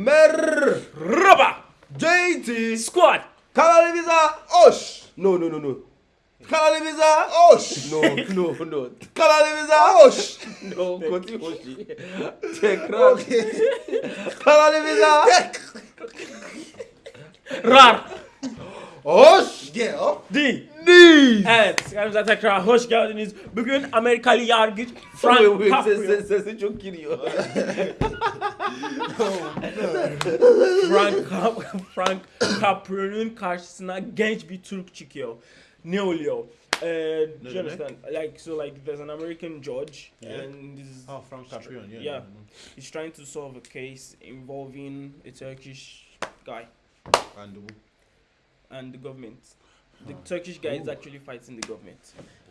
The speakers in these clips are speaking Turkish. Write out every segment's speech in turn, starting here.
Merhaba. JT Squad. kanalımıza hoş. No no no no. Kanalımıza hoş. No no no. Kanalımıza hoş. No kötü hoş. Tekrar. Kanalımıza Rar. hoş. Değil. Değil. Evet, kanalımıza tekrar hoş geldiniz. Bugün Amerikalı yargıç Frank Caprio. ses, sesi çok giriyor. Frank, Cap- Frank Caprio'nun karşısına genç bir Türk çıkıyor. Ne oluyor? Uh, do you understand? Like so, like there's an American judge, Yeah. and this Oh, Frank Caprion, yeah. yeah, he's trying to solve a case involving a Turkish guy And the, and the government. The Turkish guy is actually fighting the government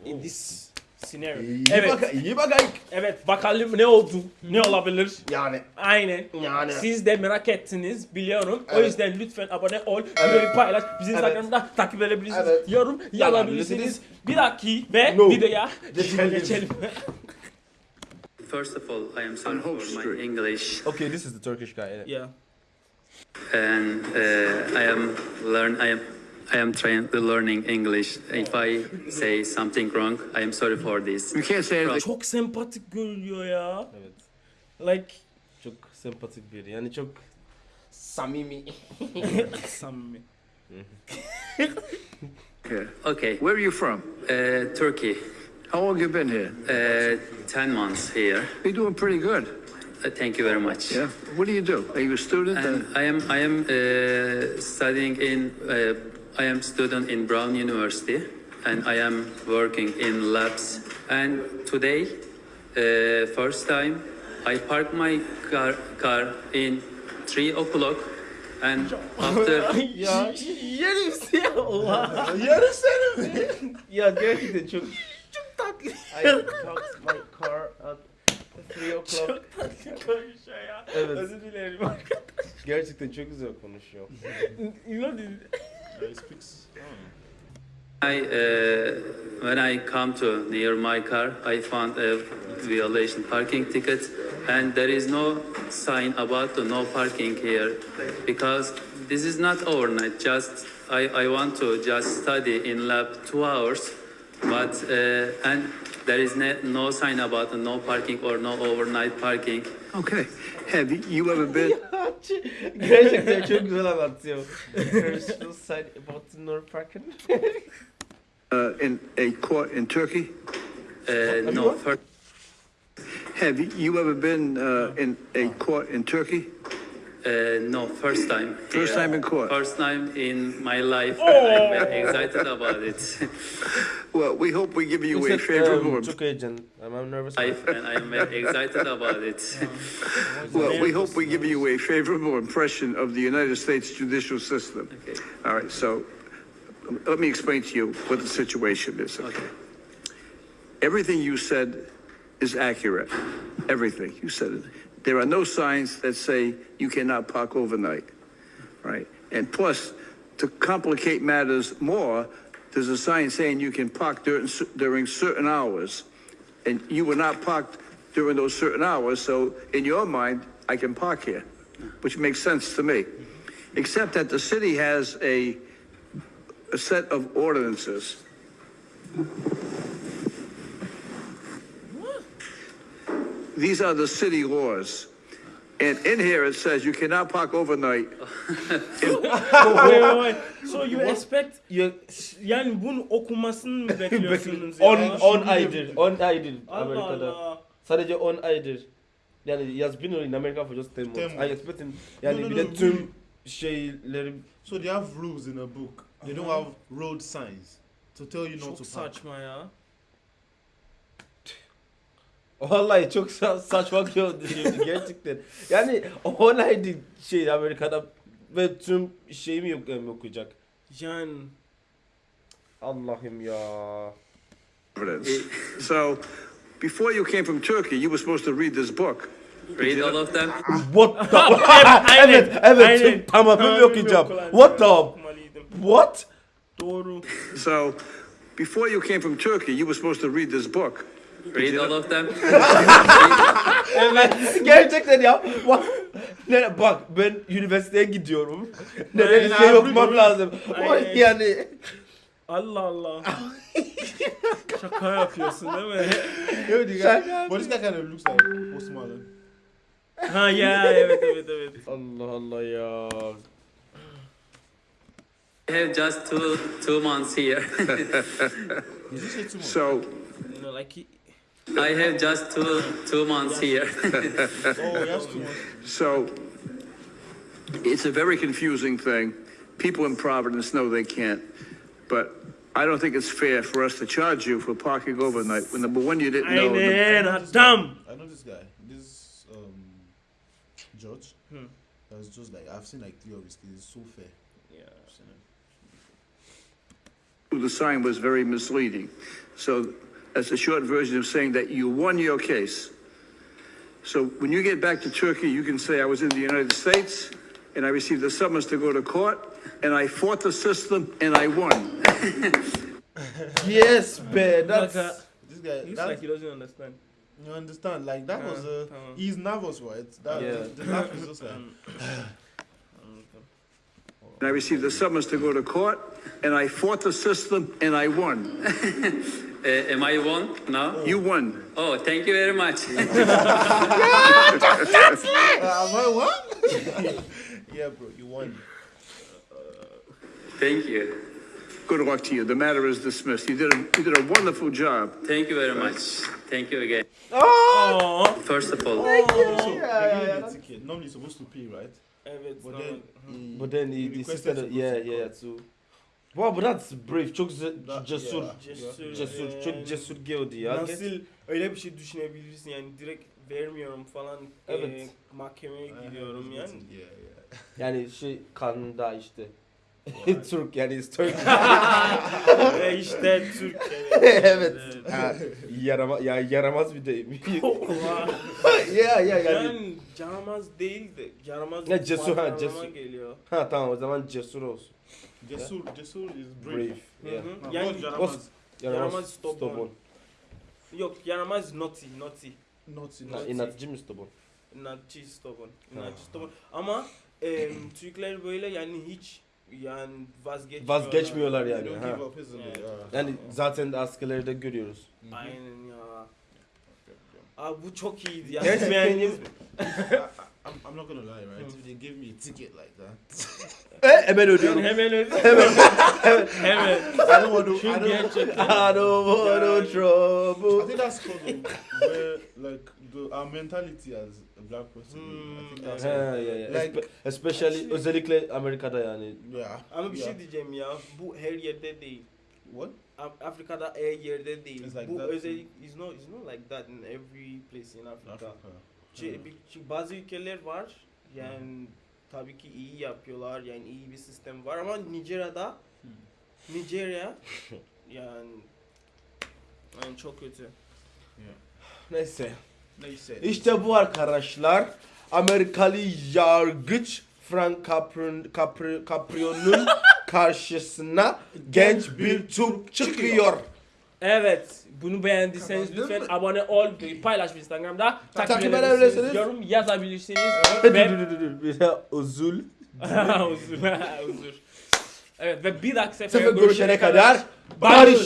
in this scenario. İyi Evet, bak, iyi bakayım. evet. Bakalım ne oldu? Ne olabilir? Yani Aynen. Yani. Siz de merak ettiniz biliyorum. O Evet. yüzden lütfen abone ol, Evet. paylaş, bizi Evet. Instagram'da takip edebilirsiniz, Evet. yorum. Yazabilirsiniz. Bir dahaki ve No. videoya Geçelim. geçelim. First of all, I am sorry for my English, Okay, this is the Turkish guy. yeah. yeah. and uh, I am learn. I am I am trying to learning English. If I say something wrong, I am sorry for this. You can't say anything. Çok sempatik görünüyor ya. Evet. Like Çok sempatik biri. Yani çok samimi. samimi. Okay, Where are you from? uh, Turkey, How long you been here? uh, ten months here. You're doing pretty good. Uh, thank you very much. Yeah. What do you do? Are you a student? And Uh, I am I am uh, studying in uh, I am student in Brown University and I am working in labs. And today, uh, first time, I parked my car car in three o'clock, and after ya yerim seni Allah. Yarı seni mi? ya gerçekten çok Çok tatlı. I parked my car at 3 o'clock. Çok tatlı konuşuyor ya. Evet. Özür dilerim. Gerçekten çok güzel konuşuyor. you I uh, when I come to near my car, I found a violation parking ticket, and there is no sign about the no parking here because this is not overnight. Just I, I want to just study in lab two hours, but uh, and there is ne, no sign about no parking or no overnight parking. okay. Have you ever been? Gerçekten çok güzel anlatıyor. There's no sign about no parking. Uh, in a court in Turkey? Uh, no, Have you ever been uh, in a court in Turkey? Uh, no, first time. First here. time in court. First time in my life. I'm very excited about it. Well, we hope we give you a favorable. um, çok heyecan. I'm, I'm nervous. life, and I'm very excited about it. Well, we hope we give you a favorable impression of the United States judicial system. Okay. All right. So, let me explain to you what the situation is. Okay. Everything you said is accurate. Everything. You said it. There are no signs that say you cannot park overnight, right? And plus, to complicate matters more, there's a sign saying you can park during, during certain hours. And you were not parked during those certain hours, so in your mind, I can park here, which makes sense to me. Except that the city has a, a set of ordinances These are the city laws. And in here it says you cannot park overnight. wait, wait, wait. So you expect You, yani bunun okunmasını mı bekliyorsunuz ya? 10 10 aydır. 10 aydır Allah Amerika'da. Allah. Sadece 10 aydır. Yani he has been in America for just 10 months. 10 I months. expect him yani No, no, bir de no, tüm şeyleri So they have rules in a book. They don't have road signs to tell you not Çok to park. saçma ya. Vallahi çok sa- saçma gördüm gerçekten. Yani 10 aydır şey Amerika'da ve tüm şeyimi yok yani okuyacak. Yani Allah'ım ya. So, before you came from Turkey, you were supposed to read this book. Read all of them. What the Evet, evet. aynen. Tamam, ben Tamamını okuyacağım. okumalıydım. What the. What? Doğru. So, before you came from Turkey, you were supposed to read this book. Read all of them. Evet. Gerçekten ya. Bak, ne, bak ben üniversiteye gidiyorum. Nereye Aynen, şey okumam lazım. Aynen. yani Allah Allah. Şaka yapıyorsun değil mi? Guy kind of looks like Post Malone. ha ya evet evet evet. Allah Allah ya. I have just two two months here. So, You know, like he, I have just two two months here. oh, that's too much. so it's a very confusing thing. People in Providence know they can't, but I don't think it's fair for us to charge you for parking overnight when number one you didn't know. the- aynen I know this guy. adam. I know this guy. This um, judge. Hmm. That's just like I've seen like three of his cases. It's so fair. Yeah. I've seen it. the sign was very misleading. So that's a short version of saying that you won your case. So when you get back to Turkey, you can say I was in the United States and I received a summons to go to court and I fought the system and I won. Yes be. That's Like, uh, This guy. Looks that- like he doesn't understand. you understand? Like that was a... uh, uh. he's nervous, right? That Yeah. the, the laugh is just like. And I received a summons to go to court and I fought the system and I won. Uh, am I one now? You won. Oh, thank you very much. Uh, am I what? yeah, bro, you won. thank you. Good luck to you. The matter is dismissed. You did a, you did a wonderful job. Thank you very much. Thank you again. Aa. First of all, So they gave you the ticket. Normally supposed to pay, right? But then, he, But then he, he he requested insisted, yeah, yeah, too. Wow, but that's brave. Çok cesur. yeah. Cesur. Cesur, çok cesur geldi ya. Nasıl öyle bir şey düşünebilirsin yani direkt vermiyorum falan Evet. e, mahkemeye gidiyorum yani. Yeah, yeah. Yani şey kanında işte. Türk yani is Turk. Ve işte Türk evet. evet. Yarama, ya yaramaz bir deyim. Ya ya yani. yani yaramaz değil de yaramaz Ne, cesur, ha, cesur. geliyor. Ha tamam o zaman cesur olsun. Cesur, Cesur is brave. Brave. Hı Yeah. hı. Now, Yani what's Yaramaz? Yaramaz stubborn. yok yaramaz naughty naughty. Ha, enough. inatçı mı stubborn? İnatçı stubborn. İnatçı stubborn. Ama e, Türkler böyle yani hiç yani vazgeçmiyorlar. Vazgeçmiyorlar yani. don't Ha. give up easily. Yeah. Yeah. Yani zaten de askerlerde görüyoruz. Aynen ya. Abi bu çok iyiydi ya. Gerçekten? I'm, I'm not gonna lie, right? If they give me a ticket like that, E, hemen ödüyorum. Hemen öyle. Hemen. Hemen. I don't want to. I don't. I don't want no I trouble. think that's because of where, like, the, our mentality as a black person. I think Hmm, that's Ha, evet. ya, ya. Like- Espe- especially özellikle Amerika'da yani. yeah. Ama bir yeah. şey diyeceğim ya. Bu her yerde değil. What? Af- Afrika'da her yerde değil. It's like bu that özellik is not is not like that in every place in Africa. Africa. Çünkü bazı ülkeler var. Yani tabii ki iyi yapıyorlar. Yani iyi bir sistem var ama Nijerya'da Hmm. Nijerya yani yani çok kötü. Neyse. Neyse. İşte bu arkadaşlar Amerikalı yargıç Frank Capri, Capri, Caprio'nun karşısına genç bir Türk çıkıyor. Evet. Bunu beğendiyseniz lütfen abone ol, paylaş Instagram'da. Takip, Takip edebilirsiniz. edebilirsiniz. Yorum yazabilirsiniz. Ve dur dur dur. Bir de uzul. Uzur. Uzur. Evet ve bir dahaki sefere Sefer görüşene kadar barış.